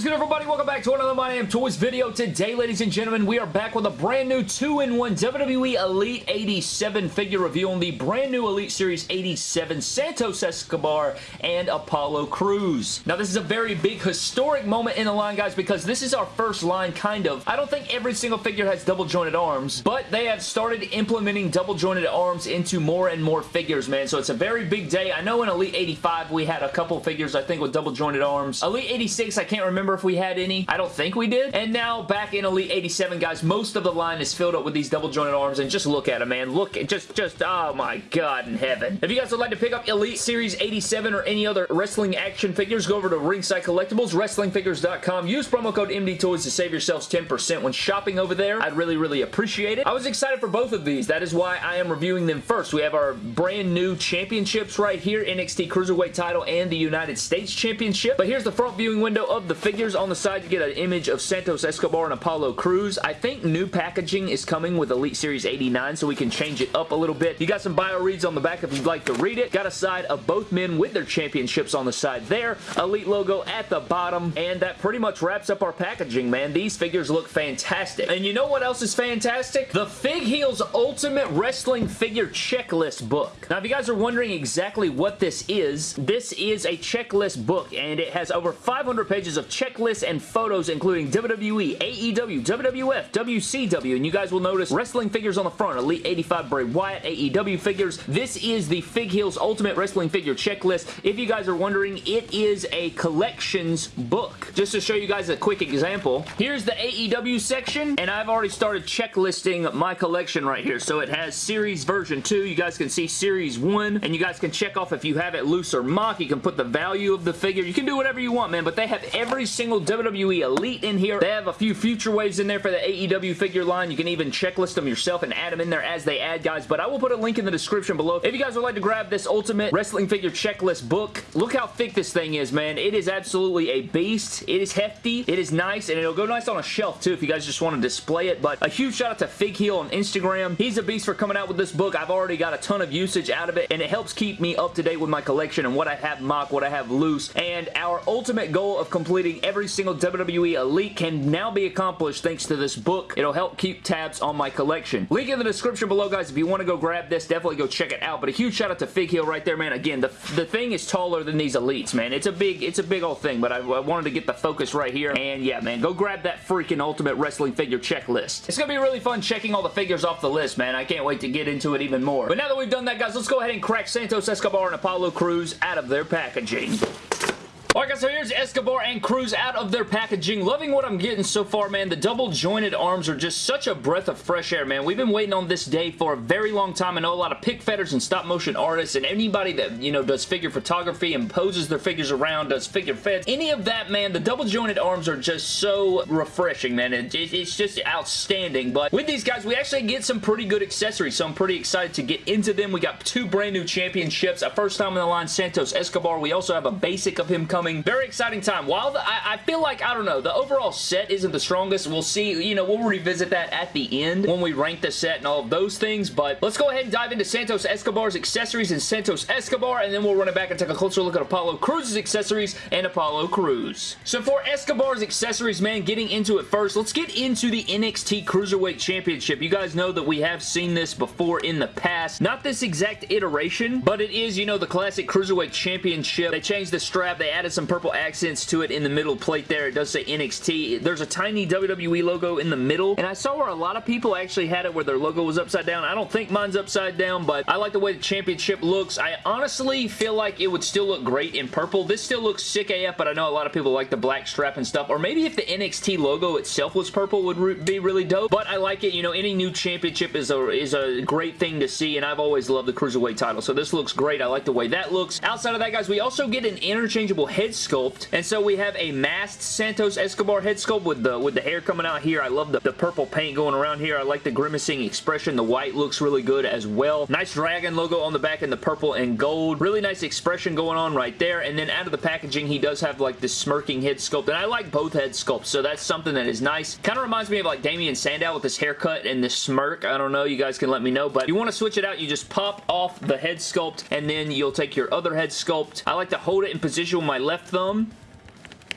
Is good, everybody? Welcome back to another My Damn Toys video. Today, ladies and gentlemen, we are back with a brand new 2-in-1 WWE Elite 87 figure review on the brand new Elite Series 87 Santos Escobar and Apollo Crews. Now, this is a very big historic moment in the line, guys, because this is our first line, kind of. I don't think every single figure has double jointed arms, but they have started implementing double jointed arms into more and more figures, man. So it's a very big day. I know in Elite 85, we had a couple figures, I think, with double jointed arms. Elite 86, I can't remember if we had any. I don't think we did. And now back in Elite 87, guys, most of the line is filled up with these double jointed arms and just look at them, man. Look, just, just, oh my god in heaven. If you guys would like to pick up Elite Series 87 or any other wrestling action figures, go over to Ringside Collectibles, WrestlingFigures.com. Use promo code MDTOYS to save yourselves 10% when shopping over there. I'd really, really appreciate it. I was excited for both of these. That is why I am reviewing them first. We have our brand new championships right here, NXT Cruiserweight title and the United States Championship. But here's the front viewing window of the figures. On the side, you get an image of Santos Escobar and Apollo Crews. I think new packaging is coming with Elite Series 89, so we can change it up a little bit. You got some bio reads on the back if you'd like to read it. Got a side of both men with their championships on the side there. Elite logo at the bottom, and that pretty much wraps up our packaging, man. These figures look fantastic. And you know what else is fantastic? The Fig Heels Ultimate Wrestling Figure Checklist book. Now, if you guys are wondering exactly what this is, this is a checklist book, and it has over 500 pages of checklists and photos, including WWE, AEW, WWF, WCW, and you guys will notice wrestling figures on the front. Elite 85 Bray Wyatt, AEW figures. This is the Fig Heels Ultimate Wrestling Figure Checklist. If you guys are wondering, it is a collections book. Just to show you guys a quick example, here's the AEW section, and I've already started checklisting my collection right here. So it has Series Version 2. You guys can see Series 1, and you guys can check off if you have it loose or MOC. You can put the value of the figure. You can do whatever you want, man, but they have every single WWE Elite in here. They have a few future waves in there for the AEW figure line. You can even checklist them yourself and add them in there as they add, guys, but I will put a link in the description below. If you guys would like to grab this Ultimate Wrestling Figure Checklist book, look how thick this thing is, man. It is absolutely a beast. It is hefty. It is nice, and it'll go nice on a shelf, too, if you guys just want to display it, but a huge shout out to Fig Heel on Instagram. He's a beast for coming out with this book. I've already got a ton of usage out of it, and it helps keep me up to date with my collection and what I have MOC, what I have loose, and our ultimate goal of completing every single WWE Elite can now be accomplished thanks to this book. It'll help keep tabs on my collection. Link in the description below, guys. If you want to go grab this, definitely go check it out, but a huge shout out to Fig Heel right there, man. Again, the, the thing is taller than these Elites, man. It's a big, it's a big old thing, but I, I wanted to get the focus right here, and yeah, man, go grab that freaking Ultimate Wrestling Figure checklist. It's gonna be really fun checking all the figures off the list, man. I can't wait to get into it even more. But now that we've done that, guys, let's go ahead and crack Santos Escobar and Apollo Crews out of their packaging. So here's Escobar and Crews out of their packaging. Loving what I'm getting so far, man. The double jointed arms are just such a breath of fresh air, man. We've been waiting on this day for a very long time. I know a lot of pick fetters and stop motion artists and anybody that, you know, does figure photography and poses their figures around, does figure feds. Any of that, man, the double jointed arms are just so refreshing, man. It, it, it's just outstanding. But with these guys, we actually get some pretty good accessories, so I'm pretty excited to get into them. We got two brand new championships. A first time in the line, Santos Escobar. We also have a basic of him coming. Very exciting time. While the, I, I, feel like, I don't know, the overall set isn't the strongest. We'll see, you know, we'll revisit that at the end when we rank the set and all of those things, but let's go ahead and dive into Santos Escobar's accessories and Santos Escobar, and then we'll run it back and take a closer look at Apollo Crews's accessories and Apollo Crews. So for Escobar's accessories, man, getting into it first, let's get into the NXT Cruiserweight Championship. You guys know that we have seen this before in the past. Not this exact iteration, but it is, you know, the classic Cruiserweight Championship. They changed the strap. They added some purple accents to it in the middle plate there. It does say NXT. There's a tiny WWE logo in the middle, and I saw where a lot of people actually had it where their logo was upside down. I don't think mine's upside down, but I like the way the championship looks. I honestly feel like it would still look great in purple. This still looks sick AF, but I know a lot of people like the black strap and stuff, or maybe if the NXT logo itself was purple would re be really dope, but I like it. You know, any new championship is a, is a great thing to see, and I've always loved the Cruiserweight title, so this looks great. I like the way that looks. Outside of that, guys, we also get an interchangeable head sculpt, and so we have a masked Santos Escobar head sculpt with the with the hair coming out here. I love the, the purple paint going around here. I like the grimacing expression. The white looks really good as well. Nice dragon logo on the back in the purple and gold. Really nice expression going on right there, and then out of the packaging, he does have like this smirking head sculpt, and I like both head sculpts, so that's something that is nice. Kind of reminds me of like Damien Sandow with this haircut and this smirk. I don't know. You guys can let me know, but you want to switch it out, you just pop off the head sculpt, and then you'll take your other head sculpt. I like to hold it in position with my left thumb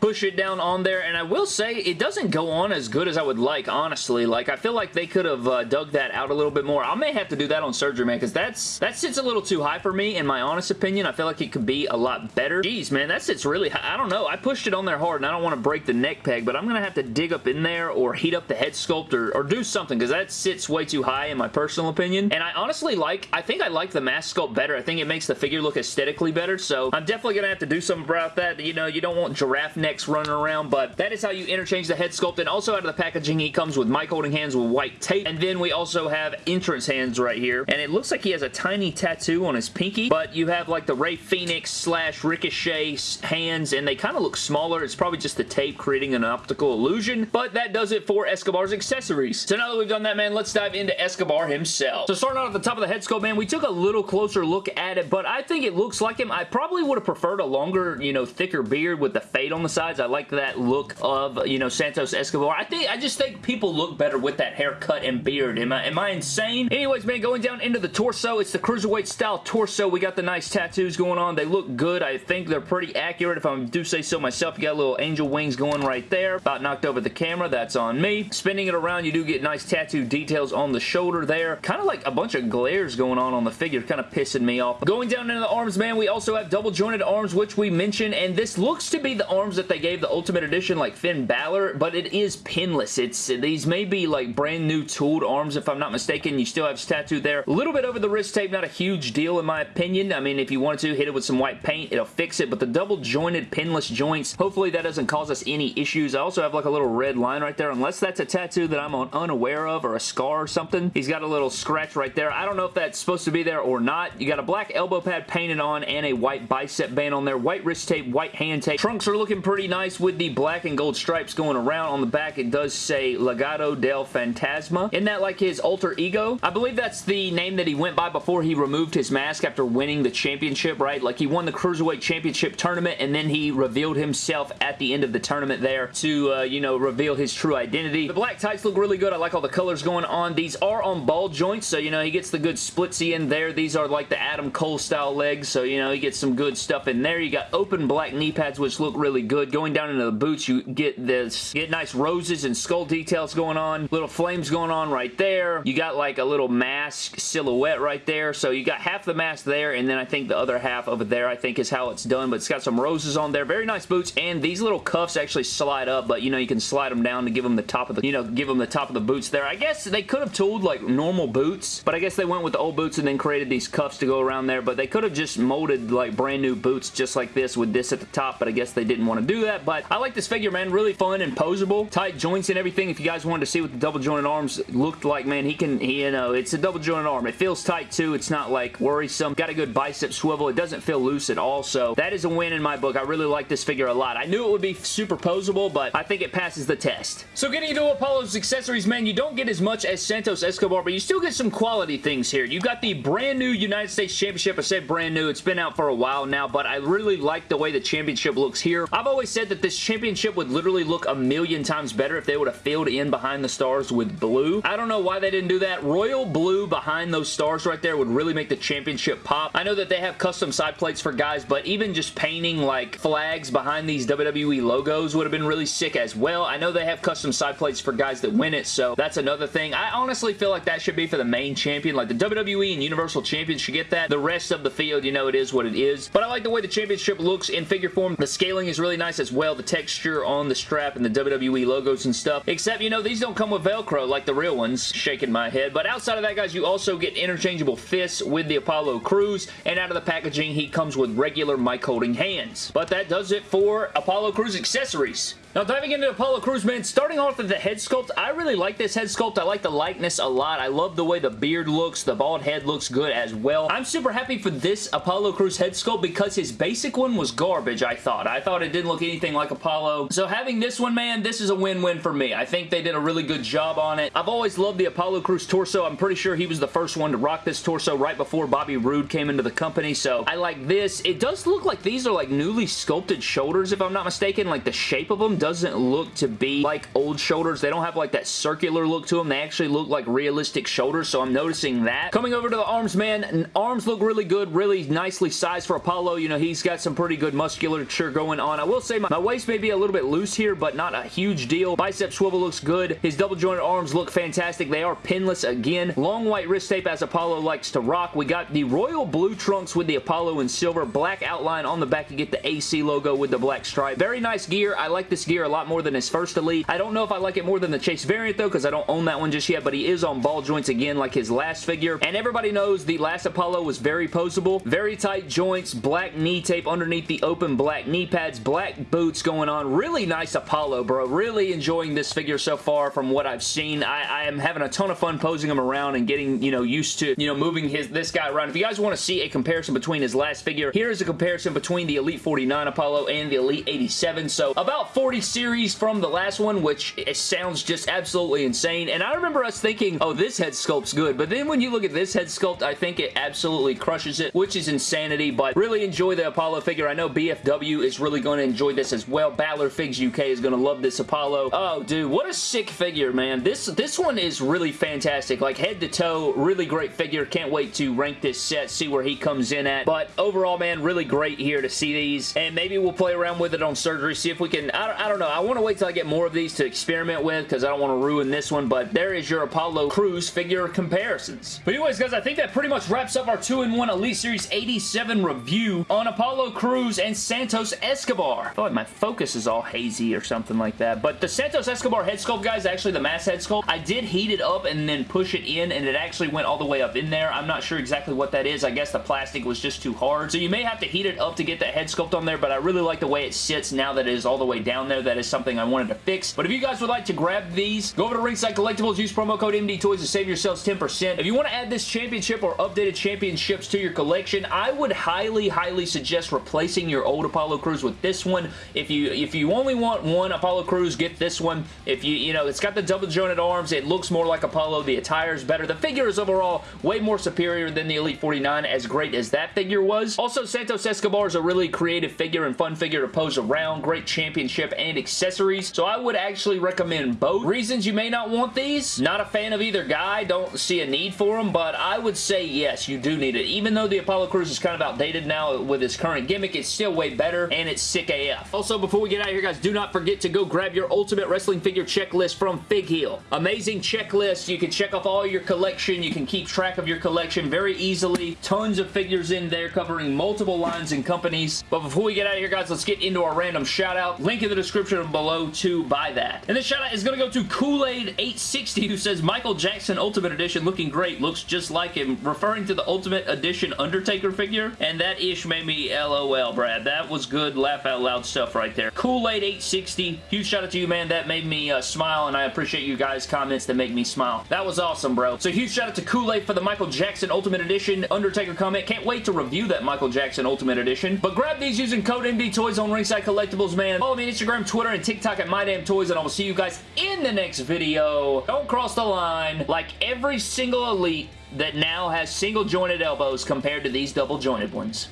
push it down on there, and I will say, it doesn't go on as good as I would like, honestly. Like, I feel like they could have uh, dug that out a little bit more. I may have to do that on surgery, man, because that's that sits a little too high for me, in my honest opinion. I feel like it could be a lot better. Jeez, man, that sits really high. I don't know. I pushed it on there hard, and I don't want to break the neck peg, but I'm going to have to dig up in there or heat up the head sculpt or, or do something, because that sits way too high, in my personal opinion. And I honestly like, I think I like the mask sculpt better. I think it makes the figure look aesthetically better, so I'm definitely going to have to do something about that. You know, you don't want giraffe necks running around, but that is how you interchange the head sculpt. And also out of the packaging, he comes with mic holding hands with white tape. And then we also have entrance hands right here. And it looks like he has a tiny tattoo on his pinky, but you have like the Rey Fenix slash Ricochet hands, and they kind of look smaller. It's probably just the tape creating an optical illusion, but that does it for Escobar's accessories. So now that we've done that, man, let's dive into Escobar himself. So starting out at the top of the head sculpt, man, we took a little closer look at it, but I think it looks like him. I probably would have preferred a longer, you know, thicker beard with the fade on the sides. I like that look of, you know, Santos Escobar. I think, I just think people look better with that haircut and beard. Am I, am I insane? Anyways, man, going down into the torso, it's the Cruiserweight style torso. We got the nice tattoos going on. They look good. I think they're pretty accurate if I do say so myself. You got little angel wings going right there. About knocked over the camera. That's on me. Spinning it around, you do get nice tattoo details on the shoulder there. Kind of like a bunch of glares going on on the figure. Kind of pissing me off. Going down into the arms, man, we also have double jointed arms, which we mentioned, and this looks to be the arms that they gave the Ultimate Edition like Finn Balor, but it is pinless. It's These may be like brand new tooled arms if I'm not mistaken. You still have tattooed there. A little bit over the wrist tape, not a huge deal in my opinion. I mean, if you wanted to, hit it with some white paint, it'll fix it, but the double jointed pinless joints, hopefully that doesn't cause us any issues. I also have like a little red line right there, unless that's a tattoo that I'm unaware of or a scar or something. He's got a little scratch right there. I don't know if that's supposed to be there or not. You got a black elbow pad painted on and a white bicep band on there. White wrist tape, white hand tape. Trunks are looking pretty nice with the black and gold stripes going around. On the back, it does say Legado del Fantasma. Isn't that like his alter ego? I believe that's the name that he went by before he removed his mask after winning the championship, right? Like he won the Cruiserweight Championship tournament and then he revealed himself at the end of the tournament there to, uh, you know, reveal his true identity. The black tights look really good. I like all the colors going on. These are on ball joints, so, you know, he gets the good splitsy in there. These are like the Adam Cole style legs, so, you know, he gets some good stuff in there. You got open black knee pads, which look really good. Going down into the boots, you get this, get nice roses and skull details going on. Little flames going on right there. You got like a little mask silhouette right there, so you got half the mask there, and then I think the other half over there, I think is how it's done, but it's got some roses on there. Very nice boots, and these little cuffs actually slide up, but, you know, you can slide them down to give them the top of the, you know, give them the top of the boots there. I guess they could have tooled like normal boots, but I guess they went with the old boots and then created these cuffs to go around there, but they could have just molded like brand new boots just like this with this at the top, but I guess they didn't want to do that, but I like this figure, man. Really fun and posable. Tight joints and everything. If you guys wanted to see what the double jointed arms looked like, man, he can, he, you know, it's a double jointed arm. It feels tight too. It's not like worrisome. Got a good bicep swivel. It doesn't feel loose at all, so that is a win in my book. I really like this figure a lot. I knew it would be super posable, but I think it passes the test. So getting into Apollo's accessories, man, you don't get as much as Santos Escobar, but you still get some quality things here. You got the brand new United States Championship. I said brand new. It's been out for a while now, but I really like the way the championship looks here. I've always said that this championship would literally look a million times better if they would have filled in behind the stars with blue. I don't know why they didn't do that. Royal blue behind those stars right there would really make the championship pop. I know that they have custom side plates for guys, but even just painting like flags behind these WWE logos would have been really sick as well. I know they have custom side plates for guys that win it, so that's another thing. I honestly feel like that should be for the main champion. Like the WWE and Universal Champions should get that. The rest of the field, you know, it is what it is. But I like the way the championship looks in figure form. The scaling is really nice as well. The texture on the strap and the WWE logos and stuff. Except, you know, these don't come with Velcro like the real ones. Shaking my head. But outside of that, guys, you also get interchangeable fists with the Apollo Crews. And out of the packaging, he comes with regular mic holding hands. But that does it for Apollo Crews accessories. Now diving into Apollo Crews, man, starting off with the head sculpt, I really like this head sculpt. I like the likeness a lot. I love the way the beard looks. The bald head looks good as well. I'm super happy for this Apollo Crews head sculpt because his basic one was garbage, I thought. I thought it didn't look anything like Apollo. So having this one, man, this is a win-win for me. I think they did a really good job on it. I've always loved the Apollo Crews torso. I'm pretty sure he was the first one to rock this torso right before Bobby Roode came into the company, so I like this. It does look like these are like newly sculpted shoulders, if I'm not mistaken. Like the shape of them doesn't look to be like old shoulders. They don't have like that circular look to them. They actually look like realistic shoulders, so I'm noticing that. Coming over to the arms, man, arms look really good, really nicely sized for Apollo. You know, he's got some pretty good musculature going on. I will say my, my waist may be a little bit loose here, but not a huge deal. Bicep swivel looks good. His double jointed arms look fantastic. They are pinless again. Long white wrist tape as Apollo likes to rock. We got the royal blue trunks with the Apollo in silver. Black outline on the back You get the AC logo with the black stripe. Very nice gear. I like this gear a lot more than his first Elite. I don't know if I like it more than the Chase variant though because I don't own that one just yet, but he is on ball joints again like his last figure. And everybody knows the last Apollo was very poseable. Very tight joints, black knee tape underneath the open black knee pads, black boots going on. Really nice Apollo, bro. Really enjoying this figure so far from what I've seen. I, I am having a ton of fun posing him around and getting, you know, used to, you know, moving his this guy around. If you guys want to see a comparison between his last figure, here is a comparison between the Elite 49 Apollo and the Elite 87. So about 40 series from the last one, which it sounds just absolutely insane. And I remember us thinking, oh, this head sculpt's good. But then when you look at this head sculpt, I think it absolutely crushes it, which is insanity. But really enjoy the Apollo figure. I know BFW is really going to enjoy this as well. Battler Figs UK is going to love this Apollo. Oh, dude, what a sick figure, man. This, this one is really fantastic. Like, head to toe, really great figure. Can't wait to rank this set, see where he comes in at. But overall, man, really great here to see these. And maybe we'll play around with it on surgery, see if we can... I I know. I want to wait till I get more of these to experiment with because I don't want to ruin this one. But there is your Apollo Crews figure comparisons. But anyways, guys, I think that pretty much wraps up our 2-in-1 Elite Series 87 review on Apollo Crews and Santos Escobar. I feel like my focus is all hazy or something like that. But the Santos Escobar head sculpt, guys, actually the mass head sculpt, I did heat it up and then push it in, and it actually went all the way up in there. I'm not sure exactly what that is. I guess the plastic was just too hard. So you may have to heat it up to get that head sculpt on there, but I really like the way it sits now that it is all the way down there. That is something I wanted to fix. But if you guys would like to grab these, go over to Ringside Collectibles, use promo code MD Toys to save yourselves 10%. If you want to add this championship or updated championships to your collection, I would highly, highly suggest replacing your old Apollo Crews with this one. If you if you only want one Apollo Crews, get this one. If you, you know, it's got the double jointed arms. It looks more like Apollo. The attire is better. The figure is overall way more superior than the Elite 49, as great as that figure was. Also, Santos Escobar is a really creative figure and fun figure to pose around. Great championship and accessories. So I would actually recommend both. Reasons you may not want these? Not a fan of either guy. Don't see a need for them, but I would say yes, you do need it. Even though the Apollo Crews is kind of outdated now with its current gimmick, it's still way better, and it's sick AF. Also, before we get out of here, guys, do not forget to go grab your Ultimate Wrestling Figure checklist from Fig Heel. Amazing checklist. You can check off all your collection. You can keep track of your collection very easily. Tons of figures in there covering multiple lines and companies. But before we get out of here, guys, let's get into our random shout-out. Link in the description below to buy that. And this shout-out is going to go to Kool-Aid860 who says, Michael Jackson Ultimate Edition looking great. Looks just like him. Referring to the Ultimate Edition Undertaker figure. And that ish made me LOL, Brad. That was good laugh out loud stuff right there. Kool-Aid860. Huge shout out to you, man. That made me uh, smile and I appreciate you guys' comments that make me smile. That was awesome, bro. So huge shout out to Kool-Aid for the Michael Jackson Ultimate Edition Undertaker comment. Can't wait to review that Michael Jackson Ultimate Edition. But grab these using code MDTOYS on Ringside Collectibles, man. Follow me on Instagram, Twitter, and TikTok at MyDamnToys, and I will see you guys in the next video. Don't cross the line. Like every single Elite that now has single jointed elbows compared to these double jointed ones.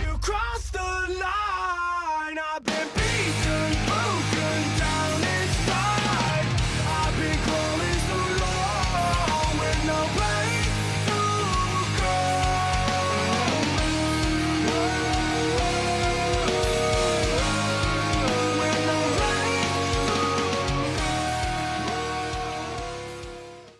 You